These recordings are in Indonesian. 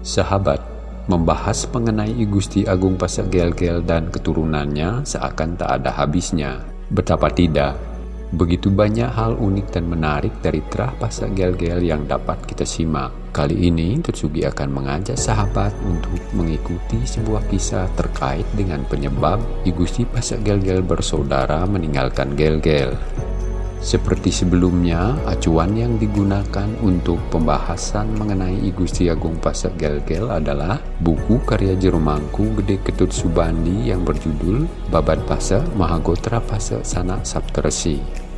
Sahabat, membahas mengenai I Gusti Agung Pasak Gel-Gel dan keturunannya seakan tak ada habisnya. Betapa tidak, begitu banyak hal unik dan menarik dari terah Pasak Gel-Gel yang dapat kita simak. Kali ini Tetsugi akan mengajak sahabat untuk mengikuti sebuah kisah terkait dengan penyebab I Gusti Pasak Gel-Gel bersaudara meninggalkan Gel-Gel. Seperti sebelumnya, acuan yang digunakan untuk pembahasan mengenai I Gusti Agung Pasak Gel-Gel adalah buku karya Jeromangku Gede Ketut Subandi yang berjudul Babat Pasak Mahagotra Pasak Sanak Saptersi.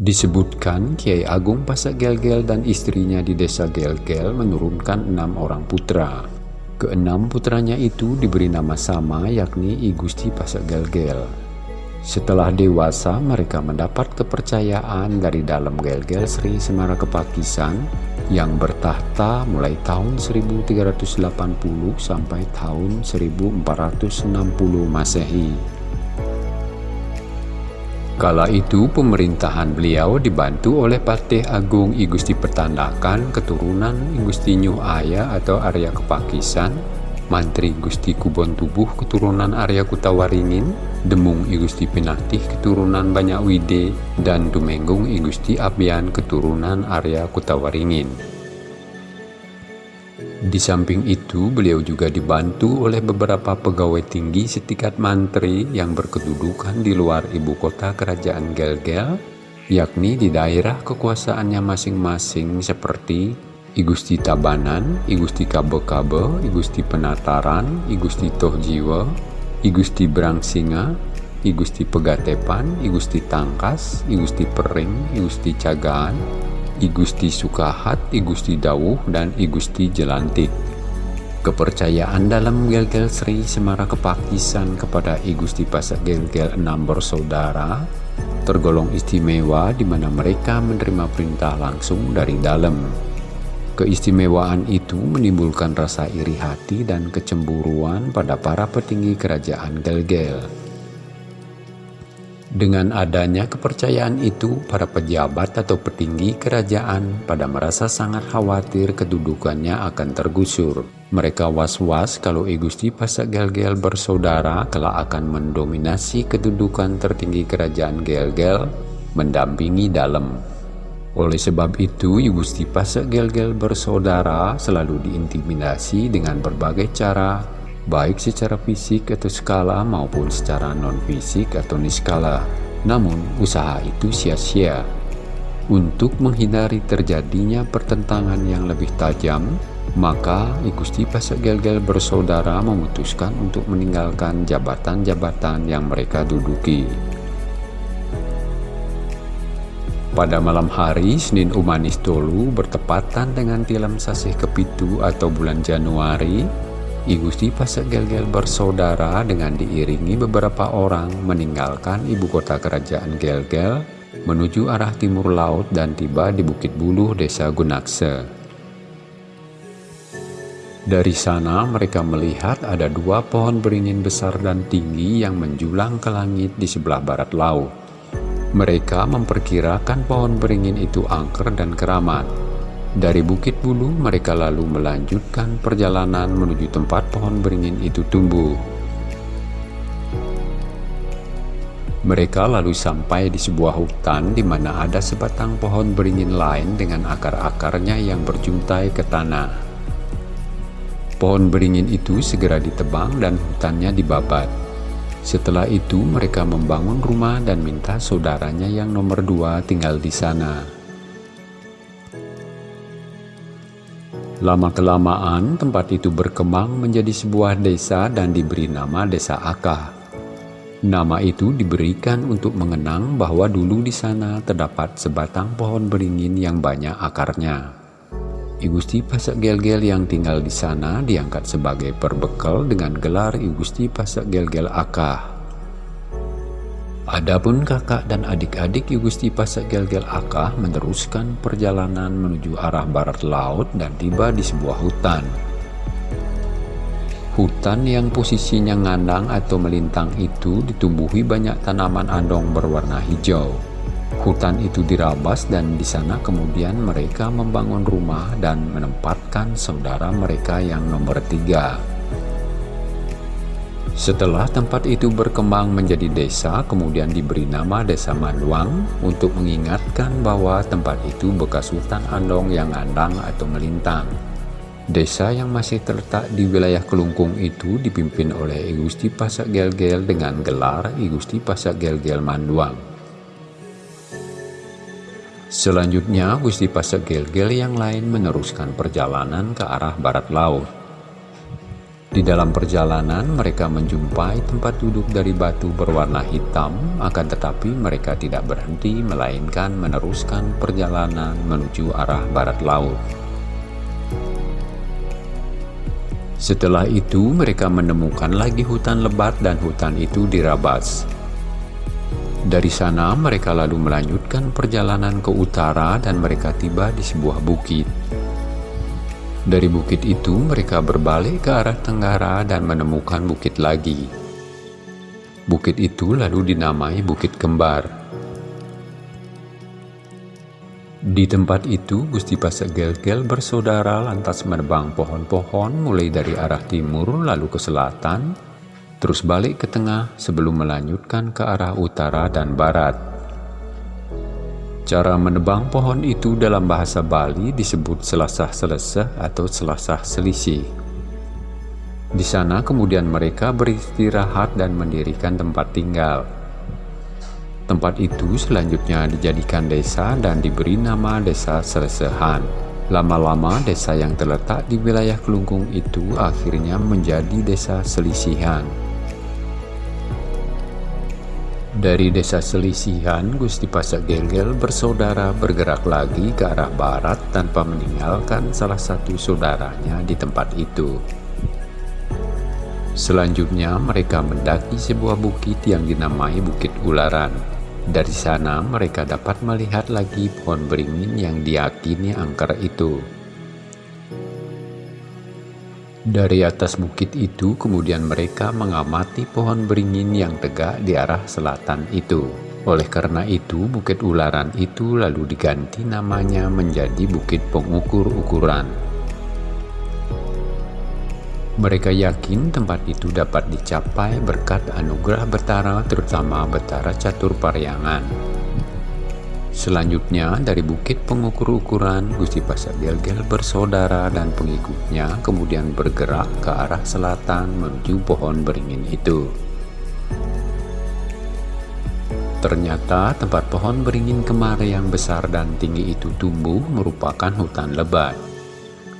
Disebutkan Kiai Agung Pasak Gelgel dan istrinya di desa Gelgel menurunkan enam orang putra. Keenam putranya itu diberi nama sama yakni I Gusti Pasak Gelgel. Setelah dewasa mereka mendapat kepercayaan dari dalam Gelgel Sri Semara Kepakisan yang bertahta mulai tahun 1380 sampai tahun 1460 Masehi. Kala itu pemerintahan beliau dibantu oleh Patih Agung I Gusti Petandakan keturunan I Gusti Nyuh Aya atau Arya Kepakisan, Mantri Gusti Kubon Tubuh keturunan Arya Kutawaringin, Demung I Gusti Pinatih keturunan Banyak Wide, dan Dumenggung I Gusti Abian keturunan Arya Kutawaringin. Di samping itu, beliau juga dibantu oleh beberapa pegawai tinggi setingkat mantri yang berkedudukan di luar ibu kota kerajaan Gelgel, yakni di daerah kekuasaannya masing-masing seperti Igusti Tabanan, Igusti Kabe-Kabe, Igusti Penataran, Igusti Tohjiwa, Igusti Brangsinga, Igusti Pegatepan, Igusti Tangkas, Igusti Pering, Igusti Cagaan, I Gusti Sukahat, I Gusti Dawuh, dan I Gusti Jelantik. Kepercayaan dalam Gelgel Sri Semara Kepakisan kepada I Gusti Pasak Gelgel enam bersaudara tergolong istimewa di mana mereka menerima perintah langsung dari dalam. Keistimewaan itu menimbulkan rasa iri hati dan kecemburuan pada para petinggi kerajaan Gelgel. Dengan adanya kepercayaan itu, para pejabat atau petinggi kerajaan pada merasa sangat khawatir kedudukannya akan tergusur. Mereka was-was kalau I Gusti Pasak Gel-Gel bersaudara kelak akan mendominasi kedudukan tertinggi kerajaan Gel-Gel, mendampingi dalam. Oleh sebab itu, I Gusti Pasak Gel-Gel bersaudara selalu diintimidasi dengan berbagai cara baik secara fisik atau skala maupun secara non-fisik atau niskala. Namun, usaha itu sia-sia. Untuk menghindari terjadinya pertentangan yang lebih tajam, maka Igusti Pasak Gel-Gel bersaudara memutuskan untuk meninggalkan jabatan-jabatan yang mereka duduki. Pada malam hari, Senin Umanis Tolu bertepatan dengan tilam sasih kepitu atau bulan Januari, I Gusti Pasak Gel-Gel bersaudara dengan diiringi beberapa orang meninggalkan ibu kota kerajaan Gel-Gel menuju arah timur laut dan tiba di Bukit Buluh, desa Gunakse. Dari sana mereka melihat ada dua pohon beringin besar dan tinggi yang menjulang ke langit di sebelah barat laut. Mereka memperkirakan pohon beringin itu angker dan keramat, dari Bukit Bulu, mereka lalu melanjutkan perjalanan menuju tempat pohon beringin itu tumbuh. Mereka lalu sampai di sebuah hutan di mana ada sebatang pohon beringin lain dengan akar-akarnya yang berjuntai ke tanah. Pohon beringin itu segera ditebang dan hutannya dibabat. Setelah itu mereka membangun rumah dan minta saudaranya yang nomor dua tinggal di sana. Lama-kelamaan tempat itu berkembang menjadi sebuah desa dan diberi nama Desa Akah. Nama itu diberikan untuk mengenang bahwa dulu di sana terdapat sebatang pohon beringin yang banyak akarnya. Igusti Pasak Gel-Gel yang tinggal di sana diangkat sebagai perbekal dengan gelar Igusti Pasak Gel-Gel Akah. Adapun kakak dan adik-adik Gusti Pasak Gel-Gel Aka meneruskan perjalanan menuju arah barat laut dan tiba di sebuah hutan. Hutan yang posisinya ngandang atau melintang itu ditumbuhi banyak tanaman andong berwarna hijau. Hutan itu dirabas dan di sana kemudian mereka membangun rumah dan menempatkan saudara mereka yang nomor tiga. Setelah tempat itu berkembang menjadi desa, kemudian diberi nama Desa Manduang untuk mengingatkan bahwa tempat itu bekas hutan andong yang andang atau melintang. Desa yang masih terletak di wilayah Kelungkung itu dipimpin oleh Igusti Pasak Gel-Gel dengan gelar Igusti Pasak Gel-Gel Manduang. Selanjutnya, Gusti Pasak Gel-Gel yang lain meneruskan perjalanan ke arah barat laut. Di dalam perjalanan mereka menjumpai tempat duduk dari batu berwarna hitam, akan tetapi mereka tidak berhenti melainkan meneruskan perjalanan menuju arah barat laut. Setelah itu mereka menemukan lagi hutan lebat dan hutan itu dirabas. Dari sana mereka lalu melanjutkan perjalanan ke utara dan mereka tiba di sebuah bukit. Dari bukit itu mereka berbalik ke arah tenggara dan menemukan bukit lagi. Bukit itu lalu dinamai Bukit Kembar. Di tempat itu Gusti Pasak Gel-Gel bersaudara lantas menebang pohon-pohon mulai dari arah timur lalu ke selatan, terus balik ke tengah sebelum melanjutkan ke arah utara dan barat. Cara menebang pohon itu dalam bahasa Bali disebut selasah selesah atau selasah selisih. Di sana kemudian mereka beristirahat dan mendirikan tempat tinggal. Tempat itu selanjutnya dijadikan desa dan diberi nama Desa Selesehan. Lama-lama desa yang terletak di wilayah Kelungkung itu akhirnya menjadi Desa Selisihan. Dari desa selisihan, Gusti Pasak Gelgel bersaudara bergerak lagi ke arah barat tanpa meninggalkan salah satu saudaranya di tempat itu. Selanjutnya mereka mendaki sebuah bukit yang dinamai Bukit Ularan. Dari sana mereka dapat melihat lagi pohon beringin yang diyakini angker itu. Dari atas bukit itu kemudian mereka mengamati pohon beringin yang tegak di arah selatan itu. Oleh karena itu Bukit Ularan itu lalu diganti namanya menjadi Bukit Pengukur Ukuran. Mereka yakin tempat itu dapat dicapai berkat anugerah Betara terutama Betara Catur Paryangan. Selanjutnya dari bukit pengukur ukuran Gusti Pasak Gelgel bersaudara dan pengikutnya kemudian bergerak ke arah selatan menuju pohon beringin itu. Ternyata tempat pohon beringin kemari yang besar dan tinggi itu tumbuh merupakan hutan lebat.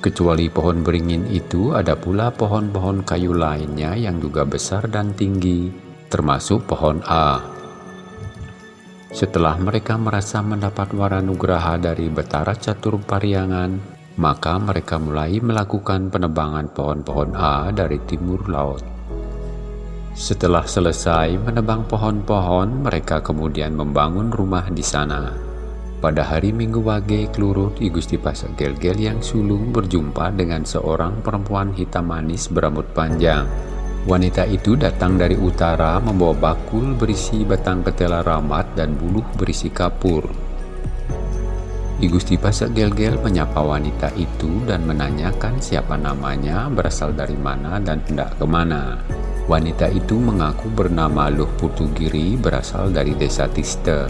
Kecuali pohon beringin itu ada pula pohon-pohon kayu lainnya yang juga besar dan tinggi, termasuk pohon A. Setelah mereka merasa mendapat waranugraha dari Betara Catur Pariangan, maka mereka mulai melakukan penebangan pohon-pohon A dari timur laut. Setelah selesai menebang pohon-pohon, mereka kemudian membangun rumah di sana. Pada hari Minggu Wage, Klurut I Gusti Pasak Gel-Gel yang sulung berjumpa dengan seorang perempuan hitam manis berambut panjang. Wanita itu datang dari utara membawa bakul berisi batang ketela ramat dan buluh berisi kapur. I Gusti Pasak Gel-Gel menyapa wanita itu dan menanyakan siapa namanya, berasal dari mana, dan hendak ke mana. Wanita itu mengaku bernama Luh Putugiri berasal dari desa Tiste.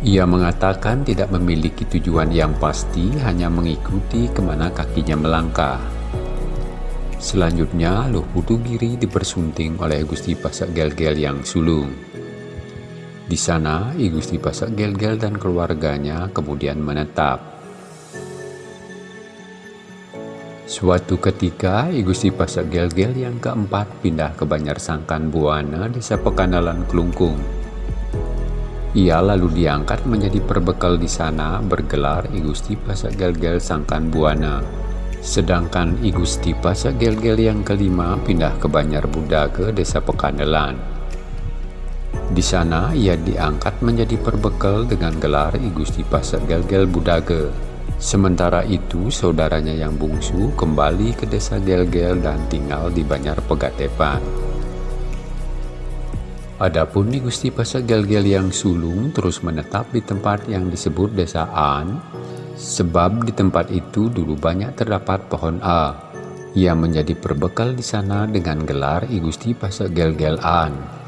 Ia mengatakan tidak memiliki tujuan yang pasti, hanya mengikuti ke mana kakinya melangkah. Selanjutnya, Luh Putugiri dipersunting oleh Gusti Pasak Gel-Gel yang sulung. Di sana, I Gusti Pasak Gel-Gel dan keluarganya kemudian menetap. Suatu ketika, I Gusti Pasak Gel-Gel yang keempat pindah ke Banjar Sangkan Buana, desa Pekanalan Kelungkung. Ia lalu diangkat menjadi perbekal di sana bergelar I Gusti Pasak Gel-Gel Sangkan Buana. Sedangkan I Gusti Pasak Gel-Gel yang kelima pindah ke Banjar Buddha ke desa Pekandelan. Di sana ia diangkat menjadi perbekal dengan gelar I Gusti Gelgel Budage. Sementara itu saudaranya yang bungsu kembali ke desa Gelgel dan tinggal di Banjar Pegatepan. Adapun di Gusti Pasek Gelgel yang sulung terus menetap di tempat yang disebut desa An, sebab di tempat itu dulu banyak terdapat pohon A. Ia menjadi perbekal di sana dengan gelar I Gusti Pasek Gelgel An.